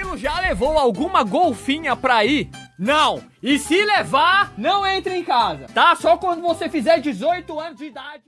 Murilo já levou alguma golfinha pra ir? Não! E se levar, não entre em casa, tá? Só quando você fizer 18 anos de idade.